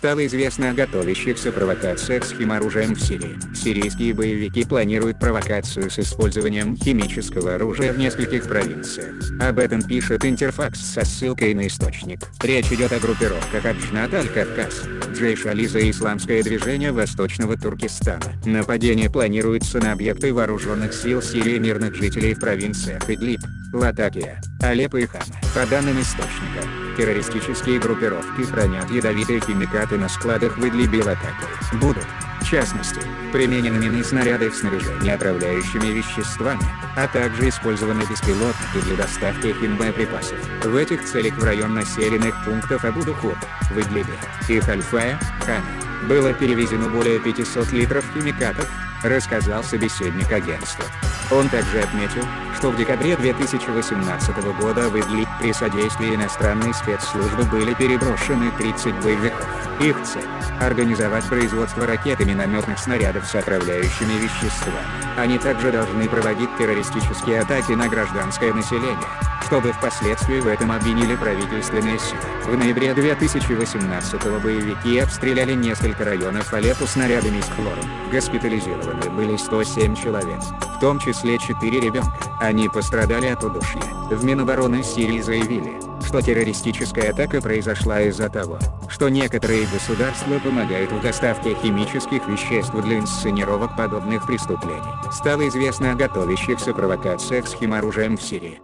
Стало известно о готовящихся провокациях с химоружием в Сирии. Сирийские боевики планируют провокацию с использованием химического оружия в нескольких провинциях. Об этом пишет Интерфакс со ссылкой на источник. Речь идет о группировках Аджнат Аль-Кавказ, Джейш Ализа и Исламское движение Восточного Туркестана. Нападение планируется на объекты вооруженных сил Сирии мирных жителей в провинциях Идлиб, Латакия, Алеппо и Хама. По данным источника, террористические группировки хранят ядовитые химикаты на складах в Идлибе и Латакии. Будут, в частности, применены мины снаряды в снаряжении отравляющими веществами, а также использованы беспилотники для доставки химбоеприпасов. В этих целях в район населенных пунктов Абудухур, в Идлибе и Хальфая, Хаме, было перевезено более 500 литров химикатов, рассказал собеседник агентства. Он также отметил, что в декабре 2018 года в Идлиб при содействии иностранной спецслужбы были переброшены 30 боевиков. Их цель – организовать производство ракет и минометных снарядов с отравляющими веществами. Они также должны проводить террористические атаки на гражданское население, чтобы впоследствии в этом обвинили правительственные силы. В ноябре 2018 боевики обстреляли несколько районов Алеппо снарядами с хлором. Госпитализированы были 107 человек, в том числе 4 ребенка. Они пострадали от удушья. В Минобороны Сирии заявили, что террористическая атака произошла из-за того, что некоторые государства помогают в доставке химических веществ для инсценировок подобных преступлений. Стало известно о готовящихся провокациях с химоружием в Сирии.